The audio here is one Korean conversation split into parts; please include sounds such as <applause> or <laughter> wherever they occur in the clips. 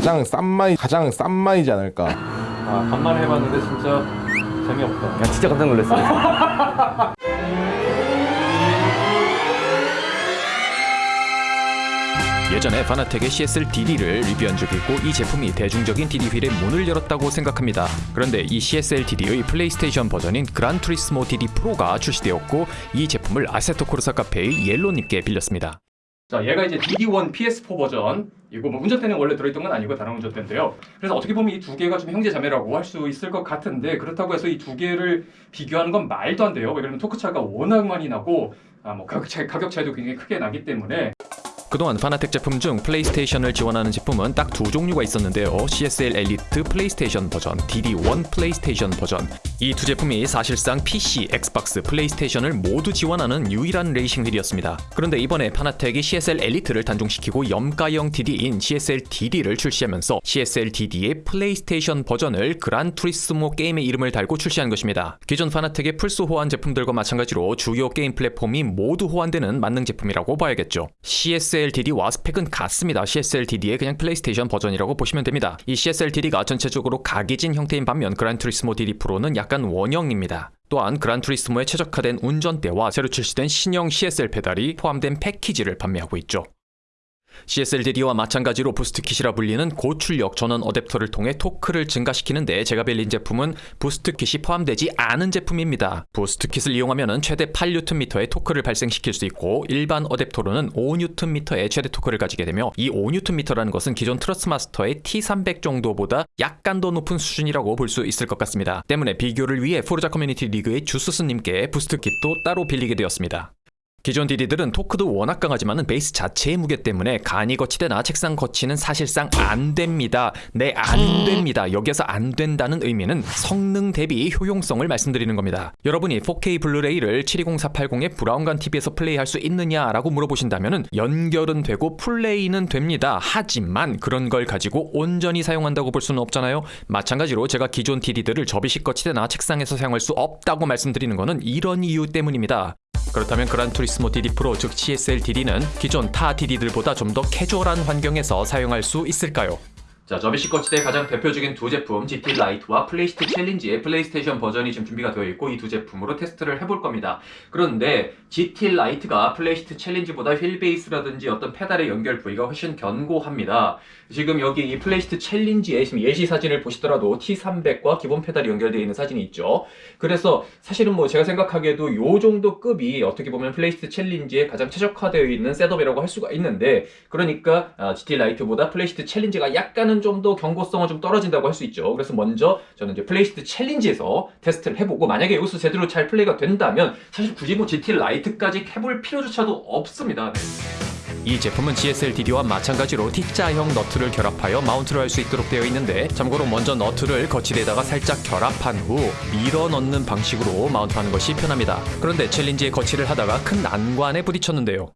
가장 싼 마이 가장 싼 마이지 않을까. 아 간만에 해봤는데 진짜 재미없다 야 진짜 깜짝 놀랐어. <laughs> 예전에 파나텍의 CSL DD를 리뷰한 적이 있고 이 제품이 대중적인 DD 휠의 문을 열었다고 생각합니다. 그런데 이 CSL DD의 플레이스테이션 버전인 그란 투리스모 DD 프로가 출시되었고 이 제품을 아세토 코르사 카페의 옐로님께 빌렸습니다. 자 얘가 이제 DD1 PS4 버전. 이거 뭐 운전대는 원래 들어있던 건 아니고 다른 운전대인데요. 그래서 어떻게 보면 이 두 개가 좀 형제자매라고 할 수 있을 것 같은데 그렇다고 해서 이 두 개를 비교하는 건 말도 안 돼요. 왜냐면 토크 차가 워낙 많이 나고 아, 뭐 가격, 가격 차이도 굉장히 크게 나기 때문에 그동안 파나텍 제품 중 플레이스테이션을 지원하는 제품은 딱 두 종류가 있었는데요. CSL 엘리트 플레이스테이션 버전, DD1 플레이스테이션 버전. 이 두 제품이 사실상 PC, 엑스박스, 플레이스테이션을 모두 지원하는 유일한 레이싱 휠이었습니다. 그런데 이번에 파나텍이 CSL 엘리트를 단종시키고 염가형 DD인 CSL DD를 출시하면서 CSL DD의 플레이스테이션 버전을 그란 투리스모 게임의 이름을 달고 출시한 것입니다. 기존 파나텍의 플스 호환 제품들과 마찬가지로 주요 게임 플랫폼이 모두 호환되는 만능 제품이라고 봐야겠죠. CSL DD와 스펙은 같습니다. CSL DD의 그냥 플레이스테이션 버전이라고 보시면 됩니다. 이 CSL DD가 전체적으로 각이진 형태인 반면 그란 투리스모 DD 프로는 약간 원형입니다. 또한 그란 투리스모에 최적화된 운전대와 새로 출시된 신형 CSL 페달이 포함된 패키지를 판매하고 있죠. CSL DD와 마찬가지로 부스트킷이라 불리는 고출력 전원 어댑터를 통해 토크를 증가시키는데 제가 빌린 제품은 부스트킷이 포함되지 않은 제품입니다. 부스트킷을 이용하면 최대 8Nm의 토크를 발생시킬 수 있고 일반 어댑터로는 5Nm의 최대 토크를 가지게 되며 이 5Nm라는 것은 기존 트러스트마스터의 T300 정도보다 약간 더 높은 수준이라고 볼 수 있을 것 같습니다. 때문에 비교를 위해 포르자 커뮤니티 리그의 주스스님께 부스트킷도 따로 빌리게 되었습니다. 기존 DD들은 토크도 워낙 강하지만 베이스 자체의 무게 때문에 간이 거치대나 책상 거치는 사실상 안 됩니다. 네, 안 됩니다. 여기서 안 된다는 의미는 성능 대비 효용성을 말씀드리는 겁니다. 여러분이 4K 블루레이를 720480의 브라운관 TV에서 플레이할 수 있느냐라고 물어보신다면 연결은 되고 플레이는 됩니다. 하지만 그런 걸 가지고 온전히 사용한다고 볼 수는 없잖아요. 마찬가지로 제가 기존 DD들을 접이식 거치대나 책상에서 사용할 수 없다고 말씀드리는 것은 이런 이유 때문입니다. 그렇다면 그란 투리스모 DD 프로 즉 CSL DD는 기존 타 DD들보다 좀 더 캐주얼한 환경에서 사용할 수 있을까요? 자, 접이식 거치대의 가장 대표적인 두 제품 GT 라이트와 플레이시트 챌린지의 플레이스테이션 버전이 지금 준비가 되어 있고 이 두 제품으로 테스트를 해볼 겁니다. 그런데 GT 라이트가 플레이시트 챌린지보다 휠 베이스라든지 어떤 페달의 연결 부위가 훨씬 견고합니다. 지금 여기 이 플레이시트 챌린지의 지금 예시 사진을 보시더라도 T300과 기본 페달이 연결되어 있는 사진이 있죠. 그래서 사실은 뭐 제가 생각하기에도 요 정도 급이 어떻게 보면 플레이시트 챌린지에 가장 최적화되어 있는 셋업이라고 할 수가 있는데 그러니까 아, GT 라이트보다 플레이시트 챌린지가 약간은 좀 더 견고성은 좀 떨어진다고 할 수 있죠. 그래서 먼저 저는 이제 플레이시트 챌린지에서 테스트를 해보고 만약에 여기서 제대로 잘 플레이가 된다면 사실 굳이 뭐 GT 라이트까지 해볼 필요조차도 없습니다. 네. 이 제품은 CSL DD와 마찬가지로 T자형 너트를 결합하여 마운트를 할 수 있도록 되어 있는데 참고로 먼저 너트를 거치대에다가 살짝 결합한 후 밀어 넣는 방식으로 마운트하는 것이 편합니다. 그런데 챌린지에 거치를 하다가 큰 난관에 부딪혔는데요.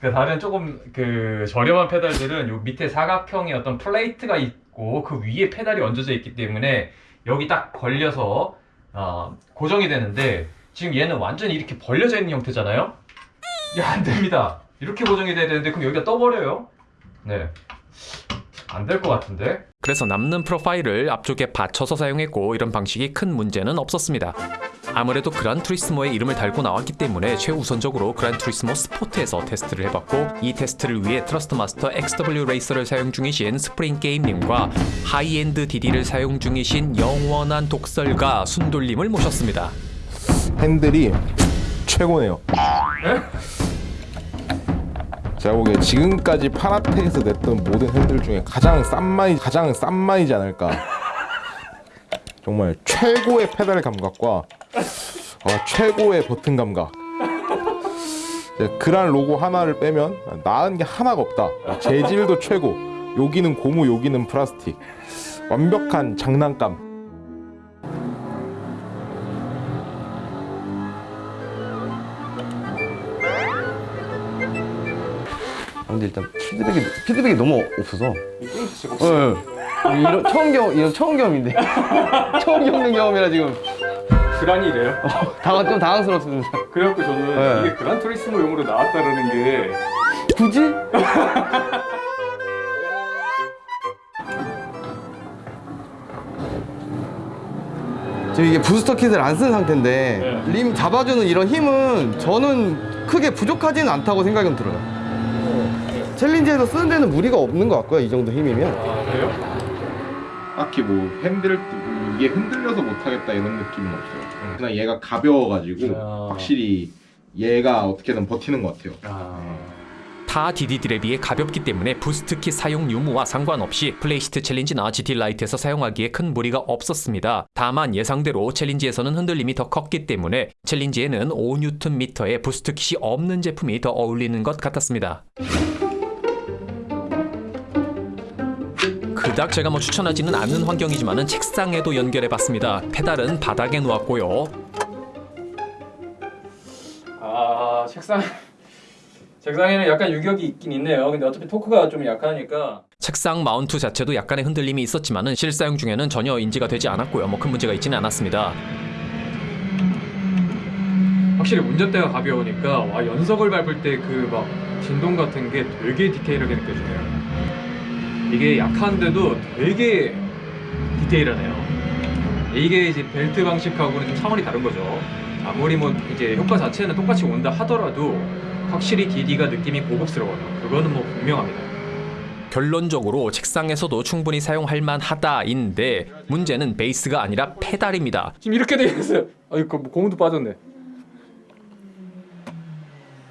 그 다른 조금 그 저렴한 페달들은 요 밑에 사각형의 어떤 플레이트가 있고 그 위에 페달이 얹어져 있기 때문에 여기 딱 걸려서 어, 고정이 되는데 지금 얘는 완전히 이렇게 벌려져 있는 형태잖아요. 야, 안 됩니다. 이렇게 고정이 돼야 되는데 그럼 여기가 떠버려요. 네. 안 될 것 같은데. 그래서 남는 프로파일을 앞쪽에 받쳐서 사용했고 이런 방식이 큰 문제는 없었습니다. 아무래도 그란 투리스모의 이름을 달고 나왔기 때문에 최우선적으로 그란 투리스모 스포트에서 테스트를 해봤고 이 테스트를 위해 트러스트 마스터 XW 레이서를 사용 중이신 스프링 게임님과 하이엔드 DD를 사용 중이신 영원한 독설가 순돌님을 모셨습니다. 핸들이 최고네요. 제가 보기에 지금까지 Fanatec에서 냈던 모든 핸들 중에 가장 싼마이 가장 싼마이지 않을까. 정말 최고의 페달 감각과 어, 최고의 버튼 감각. Gran 로고 하나를 빼면 나은 게 하나가 없다. 재질도 최고. 여기는 고무, 여기는 플라스틱. 완벽한 장난감. 일단 피드백이 피드백이 너무 없어서 어, 이런 처음 경험 이런 처음 경험인데 <laughs> 처음 겪는 경험이라 지금 그란이래요? 어, 당황, 좀 당황스럽습니다 그래갖고 저는 네. 이게 그란 트리스모용으로 나왔다라는 게 굳이? <laughs> 지금 이게 부스터 킷을 안 쓴 상태인데 네. 림 잡아주는 이런 힘은 저는 크게 부족하지는 않다고 생각은 들어요 Challenge에서 쓰는 데는 무리가 없는 것 같고요. 이 정도 힘이면. 아 그래요? 딱히 뭐 핸들 이게 흔들려서 못하겠다 이런 느낌은 없어요. 그냥 얘가 가벼워가지고 아. 확실히 얘가 어떻게든 버티는 것 같아요. 아 타 DD들에 비해 가볍기 때문에 boost kit 사용 유무와 상관없이 플레이시트 챌린지나 GT 라이트에서 사용하기에 큰 무리가 없었습니다. 다만 예상대로 Challenge에서는 흔들림이 더 컸기 때문에 Challenge에는 5Nm의 boost kit이 없는 제품이 더 어울리는 것 같았습니다. 그닥 제가 뭐 추천하지는 않는 환경이지만은 책상에도 연결해봤습니다. 페달은 바닥에 놓았고요. 아 책상 책상에는 약간 유격이 있긴 있네요. 근데 어차피 토크가 좀 약하니까 책상 마운트 자체도 약간의 흔들림이 있었지만은 실사용 중에는 전혀 인지가 되지 않았고요. 뭐 큰 문제가 있지는 않았습니다. 확실히 운전대가 가벼우니까 와 연석을 밟을 때 그 막 진동 같은 게 되게 디테일하게 느껴지네요. 이게 약한데도 되게 디테일하네요. 이게 이제 벨트 방식하고는 좀 차원이 다른 거죠. 아무리 뭐 이제 효과 자체는 똑같이 온다 하더라도 확실히 DD가 느낌이 고급스러워요. 그거는 뭐 분명합니다. 결론적으로 책상에서도 충분히 사용할 만하다인데 문제는 베이스가 아니라 페달입니다. 지금 이렇게 돼 있어요. 아이고 뭐 고무도 빠졌네.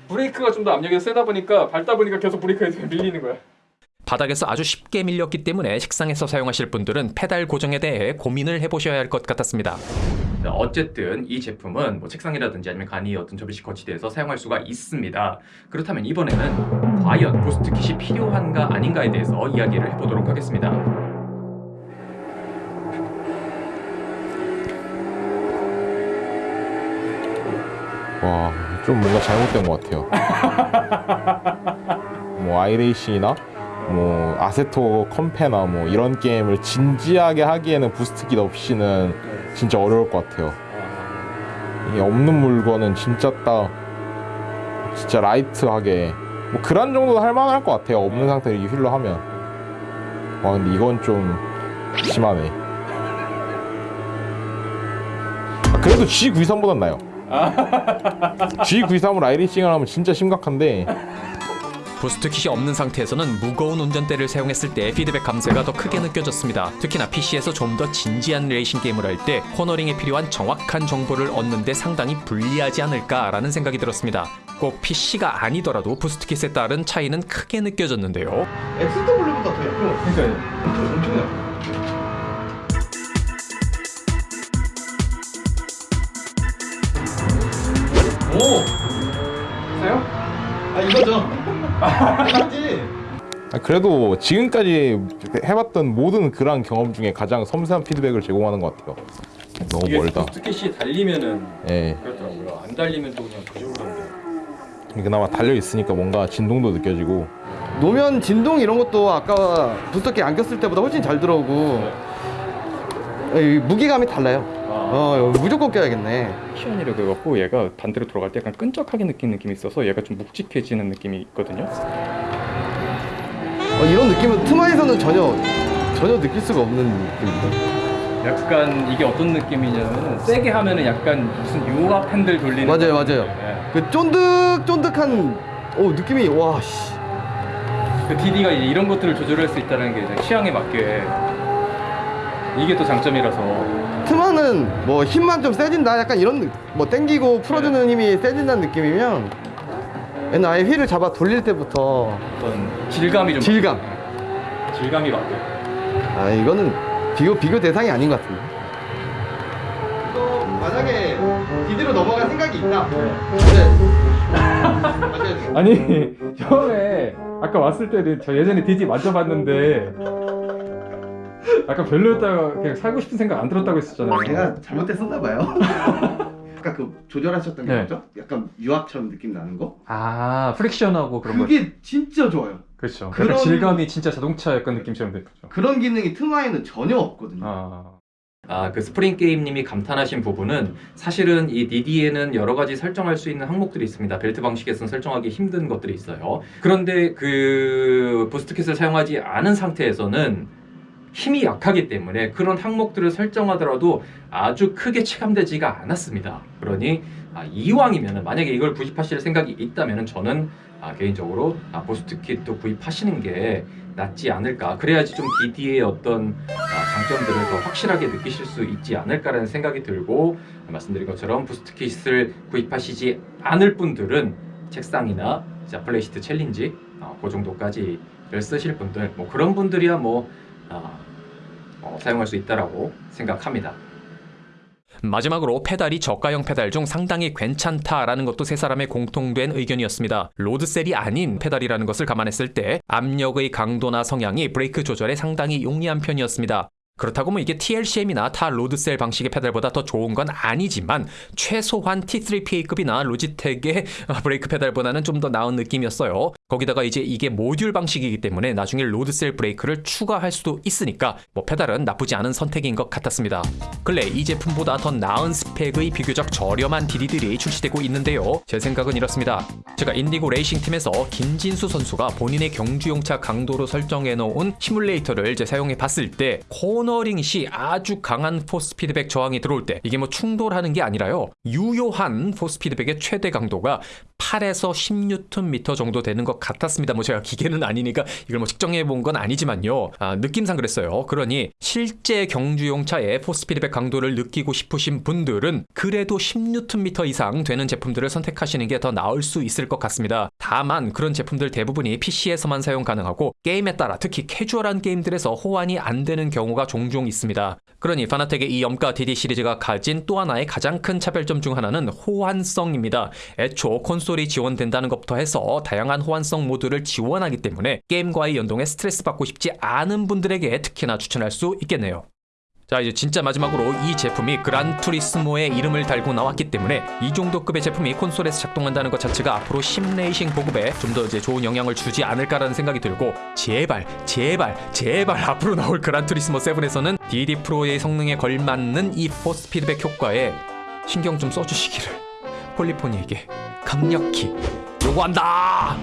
브레이크가 좀 더 압력이 세다 보니까 밟다 보니까 계속 브레이크에 밀리는 거야. 바닥에서 아주 쉽게 밀렸기 때문에 책상에서 사용하실 분들은 페달 고정에 대해 고민을 해보셔야 할 것 같았습니다. 어쨌든 이 제품은 뭐 책상이라든지 아니면 간이 어떤 접이식 거치대에서 사용할 수가 있습니다. 그렇다면 이번에는 과연 boost kit이 필요한가 아닌가에 대해서 이야기를 해보도록 하겠습니다. 와, 좀 뭔가 잘못된 것 같아요. <laughs> 뭐 아이레이싱이나 뭐 아세토 컴페나 뭐 이런 게임을 진지하게 하기에는 부스트킷 없이는 진짜 어려울 것 같아요. 이게 없는 물건은 진짜 딱 진짜 라이트하게 뭐 그란 정도도 할 만할 것 같아요. 없는 상태로 이 휠로 하면. 와 근데 이건 좀 심하네. 아, 그래도 G923보단 나아요. G923으로 <laughs> iRacing을 하면 진짜 심각한데 boost kit이 없는 상태에서는 무거운 운전대를 사용했을 때 피드백 감소가 더 크게 느껴졌습니다. 특히나 PC에서 좀 더 진지한 레이싱 게임을 할 때 코너링에 필요한 정확한 정보를 얻는데 상당히 불리하지 않을까라는 생각이 들었습니다. 꼭 PC가 아니더라도 boost kit에 따른 차이는 크게 느껴졌는데요. XW보다 더 얇은 그러니까 엄청 엄청 얇아. 오 사요? 아 이거죠. 맞지. 아, 그래도 지금까지 해봤던 모든 그런 경험 중에 가장 섬세한 피드백을 제공하는 것 같아요. 너무 멀다. 부스트킷이 달리면은 예, 그렇더라고요. 안 달리면 또 그냥 부족한데. 그나마 달려 있으니까 뭔가 진동도 느껴지고 노면 진동 이런 것도 아까 부스터키 안 꼈을 때보다 훨씬 잘 들어오고 이 무게감이 달라요. 어 무조건 껴야겠네. 쿠션이라 그래갖고 얘가 반대로 돌아갈 때 약간 끈적하게 느끼는 느낌이 있어서 얘가 좀 묵직해지는 느낌이 있거든요. 어, 이런 느낌은 트마에서는 전혀 전혀 느낄 수가 없는 느낌인데. 약간 이게 어떤 느낌이냐면 세게 하면은 약간 무슨 유화 팬들 돌리는 맞아요, 것 맞아요. 예. 그 쫀득쫀득한 어 느낌이 와 씨. 그 DD가 이제 이런 것들을 조절할 수 있다는 게 취향에 맞게 이게 또 장점이라서 트마는 뭐 힘만 좀 세진다 약간 이런 느- 뭐 땡기고 풀어주는 힘이 세진다는 느낌이면 얘는 아예 휠을 잡아 돌릴 때부터 어떤 질감이 좀 질감. 바뀌어요. 질감이 바뀌어요. 아 이거는 비교 비교 대상이 아닌 것 같은데. 또 만약에 디디로 넘어갈 생각이 있다. 네. <laughs> 아니 처음에 아까 왔을 때는 저 예전에 디지 만져봤는데 아까 별로였다가 그냥 살고 싶은 생각 안 들었다고 했었잖아요. 제가 잘못했었나 봐요. <laughs> 아까 그 조절하셨던 게 네. 뭐죠? 약간 유압처럼 느낌 나는 거? 아 friction하고 그런 거. 그게 진짜 좋아요. 그렇죠. 그런- 약간 질감이 진짜 자동차 약간 느낌처럼 됐죠. 그런 기능이 트마에는 전혀 없거든요. 아. 아, 그 스프링 게임님이 감탄하신 부분은 사실은 이 DD에는 여러 가지 설정할 수 있는 항목들이 있습니다. 벨트 방식에서는 설정하기 힘든 것들이 있어요. 그런데 그 boost kit을 사용하지 않은 상태에서는 힘이 약하기 때문에 그런 항목들을 설정하더라도 아주 크게 체감되지가 않았습니다. 그러니 아, 이왕이면 만약에 이걸 구입하실 생각이 있다면 저는 아, 개인적으로 아, boost kit도 구입하시는 게 낫지 않을까. 그래야지 좀 DD의 어떤 아, 장점들을 더 확실하게 느끼실 수 있지 않을까라는 생각이 들고 말씀드린 것처럼 boost kit을 구입하시지 않을 분들은 책상이나 자, Playseat Challenge 어, 그 정도까지를 쓰실 분들 뭐 그런 분들이야 뭐 아, 어, 사용할 수 있다라고 생각합니다. 마지막으로 페달이 저가형 페달 중 상당히 괜찮다라는 것도 세 사람의 공통된 의견이었습니다. load cell이 아닌 페달이라는 것을 감안했을 때 압력의 강도나 성향이 브레이크 조절에 상당히 용이한 편이었습니다. 그렇다고 뭐 이게 TLCM이나 타 load cell 방식의 페달보다 더 좋은 건 아니지만 최소한 T3PA급이나 로지텍의 브레이크 페달보다는 좀 더 나은 느낌이었어요. 거기다가 이제 이게 모듈 방식이기 때문에 나중에 load cell 브레이크를 추가할 수도 있으니까 뭐 페달은 나쁘지 않은 선택인 것 같았습니다. 근래 이 제품보다 더 나은 스펙의 비교적 저렴한 DD들이 출시되고 있는데요. 제 생각은 이렇습니다. 제가 인디고 레이싱 팀에서 김진수 선수가 본인의 경주용차 강도로 설정해 놓은 시뮬레이터를 이제 사용해 봤을 때 코너링 시 아주 강한 force feedback 저항이 들어올 때 이게 뭐 충돌하는 게 아니라요. 유효한 force feedback의 최대 강도가 8에서 10Nm 정도 되는 것 같았습니다. 뭐 제가 기계는 아니니까 이걸 뭐 측정해 본 건 아니지만요. 아, 느낌상 그랬어요. 그러니 실제 경주용 차의 포스 피드백 강도를 느끼고 싶으신 분들은 그래도 10Nm 이상 되는 제품들을 선택하시는 게 더 나을 수 있을 것 같습니다. 다만 그런 제품들 대부분이 PC에서만 사용 가능하고 게임에 따라 특히 캐주얼한 게임들에서 호환이 안 되는 경우가 종종 있습니다. 그러니 파나텍의 이 염가 DD 시리즈가 가진 또 하나의 가장 큰 차별점 중 하나는 호환성입니다. 애초 콘솔이 지원된다는 것부터 해서 다양한 호환성 모드를 지원하기 때문에 게임과의 연동에 스트레스 받고 싶지 않은 분들에게 특히나 추천할 수 있겠네요. 자 이제 진짜 마지막으로 이 제품이 그란투리스모의 이름을 달고 나왔기 때문에 이 정도 급의 제품이 콘솔에서 작동한다는 것 자체가 앞으로 심레이싱 보급에 좀 더 이제 좋은 영향을 주지 않을까라는 생각이 들고 제발 제발 제발 앞으로 나올 그란투리스모 7에서는 DD 프로의 성능에 걸맞는 이 포스 피드백 효과에 신경 좀 써주시기를 폴리포니에게 강력히 요구한다.